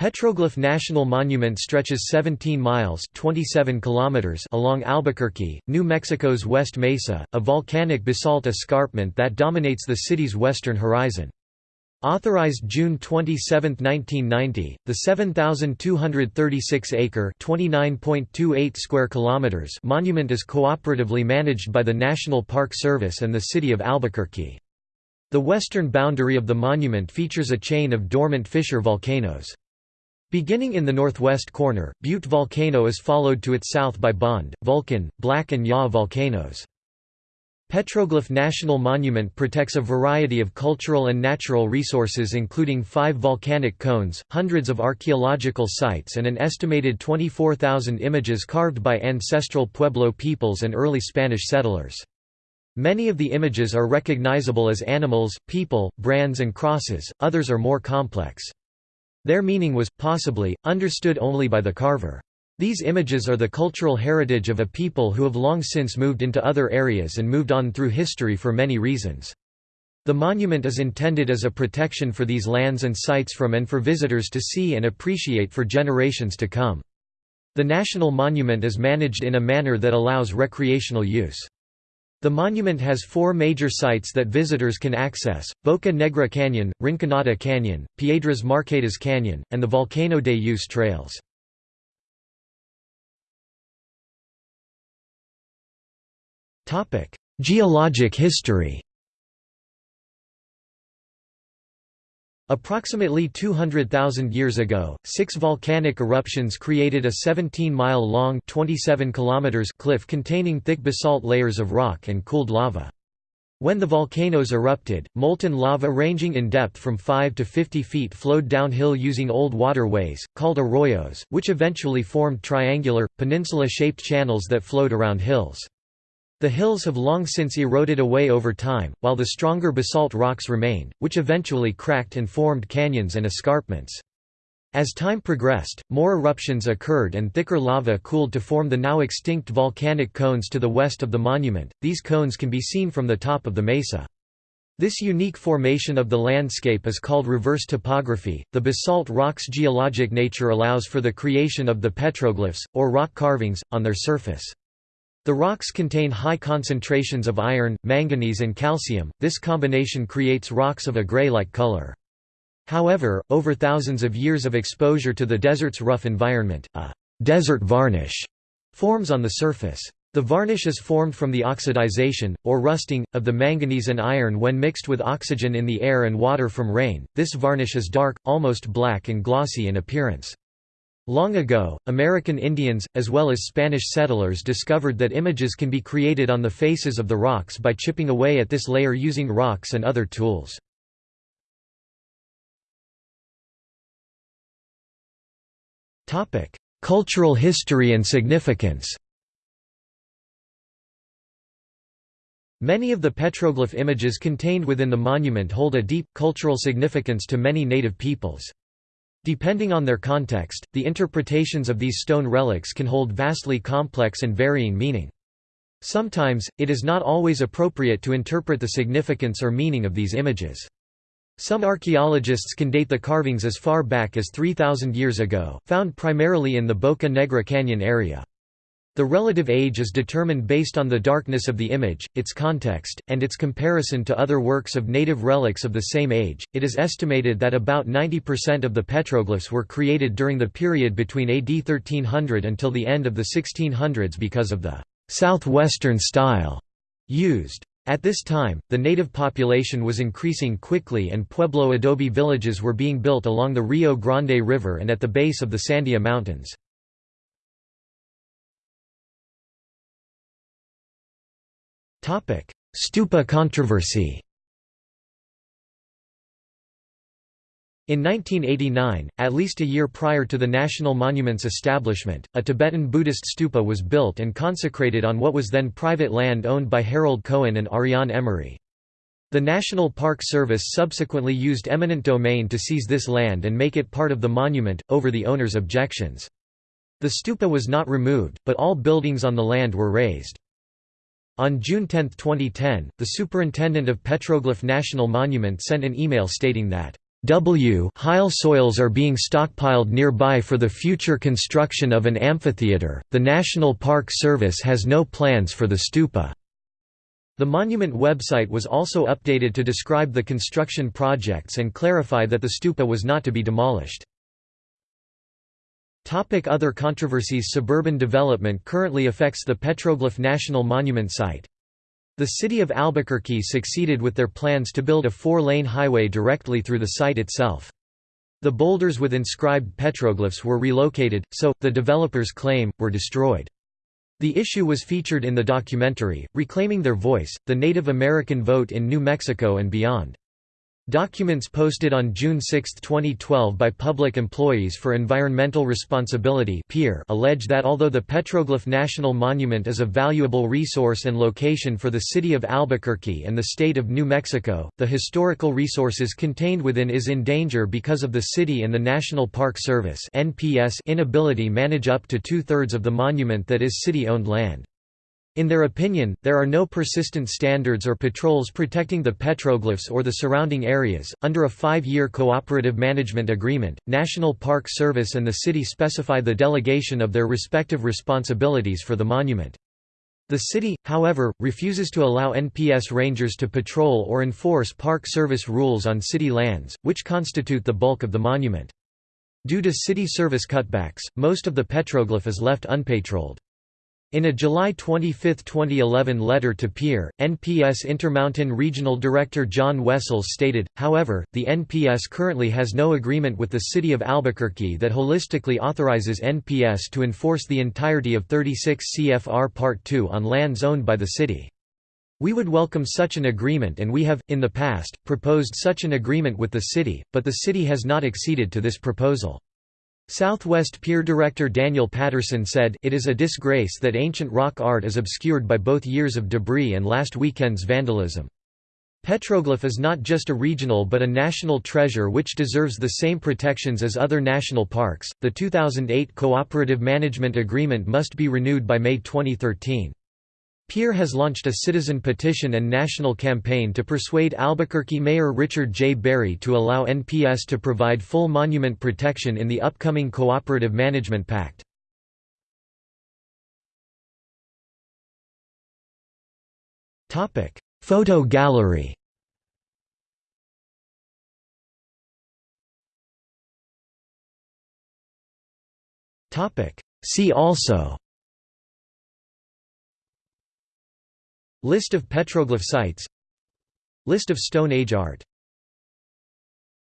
Petroglyph National Monument stretches 17 miles 27 kilometers along Albuquerque, New Mexico's West Mesa, a volcanic basalt escarpment that dominates the city's western horizon. Authorized June 27, 1990, the 7,236-acre (29.28 square kilometers) monument is cooperatively managed by the National Park Service and the city of Albuquerque. The western boundary of the monument features a chain of dormant fissure volcanoes. Beginning in the northwest corner, Butte Volcano is followed to its south by Bond, Vulcan, Black and Yaw volcanoes. Petroglyph National Monument protects a variety of cultural and natural resources including five volcanic cones, hundreds of archaeological sites and an estimated 24,000 images carved by ancestral Pueblo peoples and early Spanish settlers. Many of the images are recognizable as animals, people, brands and crosses, others are more complex. Their meaning was, possibly, understood only by the carver. These images are the cultural heritage of a people who have long since moved into other areas and moved on through history for many reasons. The monument is intended as a protection for these lands and sites from and for visitors to see and appreciate for generations to come. The national monument is managed in a manner that allows recreational use. The monument has four major sites that visitors can access, Boca Negra Canyon, Rinconada Canyon, Piedras Marcadas Canyon, and the Volcano Day Use trails. Geologic history Approximately 200,000 years ago, six volcanic eruptions created a 17-mile-long cliff containing thick basalt layers of rock and cooled lava. When the volcanoes erupted, molten lava ranging in depth from 5 to 50 feet flowed downhill using old waterways, called arroyos, which eventually formed triangular, peninsula-shaped channels that flowed around hills. The hills have long since eroded away over time, while the stronger basalt rocks remained, which eventually cracked and formed canyons and escarpments. As time progressed, more eruptions occurred and thicker lava cooled to form the now extinct volcanic cones to the west of the monument. These cones can be seen from the top of the mesa. This unique formation of the landscape is called reverse topography. The basalt rock's geologic nature allows for the creation of the petroglyphs, or rock carvings, on their surface. The rocks contain high concentrations of iron, manganese and calcium, this combination creates rocks of a gray-like color. However, over thousands of years of exposure to the desert's rough environment, a «desert varnish» forms on the surface. The varnish is formed from the oxidization, or rusting, of the manganese and iron when mixed with oxygen in the air and water from rain. This varnish is dark, almost black and glossy in appearance. Long ago, American Indians, as well as Spanish settlers discovered that images can be created on the faces of the rocks by chipping away at this layer using rocks and other tools. Cultural history and significance Many of the petroglyph images contained within the monument hold a deep, cultural significance to many native peoples. Depending on their context, the interpretations of these stone relics can hold vastly complex and varying meaning. Sometimes, it is not always appropriate to interpret the significance or meaning of these images. Some archaeologists can date the carvings as far back as 3,000 years ago, found primarily in the Boca Negra Canyon area. The relative age is determined based on the darkness of the image, its context, and its comparison to other works of native relics of the same age. It is estimated that about 90% of the petroglyphs were created during the period between AD 1300 until the end of the 1600s because of the southwestern style used. At this time, the native population was increasing quickly and Pueblo adobe villages were being built along the Rio Grande River and at the base of the Sandia Mountains. Stupa controversy In 1989, at least a year prior to the National Monument's establishment, a Tibetan Buddhist stupa was built and consecrated on what was then private land owned by Harold Cohen and Ariane Emery. The National Park Service subsequently used eminent domain to seize this land and make it part of the monument, over the owner's objections. The stupa was not removed, but all buildings on the land were razed. On June 10, 2010, the superintendent of Petroglyph National Monument sent an email stating that, W Heil soils are being stockpiled nearby for the future construction of an amphitheater. The National Park Service has no plans for the stupa. The monument website was also updated to describe the construction projects and clarify that the stupa was not to be demolished. Other controversies Suburban development currently affects the Petroglyph National Monument site. The city of Albuquerque succeeded with their plans to build a four-lane highway directly through the site itself. The boulders with inscribed petroglyphs were relocated, so, the developers claim, were destroyed. The issue was featured in the documentary, Reclaiming Their Voice, The Native American Vote in New Mexico and Beyond. Documents posted on June 6, 2012 by Public Employees for Environmental Responsibility allege that although the Petroglyph National Monument is a valuable resource and location for the city of Albuquerque and the state of New Mexico, the historical resources contained within is in danger because of the city and the National Park Service inability manage up to two-thirds of the monument that is city-owned land. In their opinion, there are no persistent standards or patrols protecting the petroglyphs or the surrounding areas. Under a five year cooperative management agreement, National Park Service and the city specify the delegation of their respective responsibilities for the monument. The city, however, refuses to allow NPS rangers to patrol or enforce Park Service rules on city lands, which constitute the bulk of the monument. Due to city service cutbacks, most of the petroglyph is left unpatrolled. In a July 25, 2011 letter to PEER, NPS Intermountain Regional Director John Wessels stated, however, the NPS currently has no agreement with the City of Albuquerque that holistically authorizes NPS to enforce the entirety of 36 CFR Part 2 on lands owned by the city. We would welcome such an agreement and we have, in the past, proposed such an agreement with the city, but the city has not acceded to this proposal. Southwest PEER director Daniel Patterson said, It is a disgrace that ancient rock art is obscured by both years of debris and last weekend's vandalism. Petroglyph is not just a regional but a national treasure which deserves the same protections as other national parks. The 2008 Cooperative Management Agreement must be renewed by May 2013. PEER has launched a citizen petition and national campaign to persuade Albuquerque Mayor Richard J. Berry to allow NPS to provide full monument protection in the upcoming Cooperative Management Pact. Photo gallery See also List of petroglyph sites. List of Stone Age art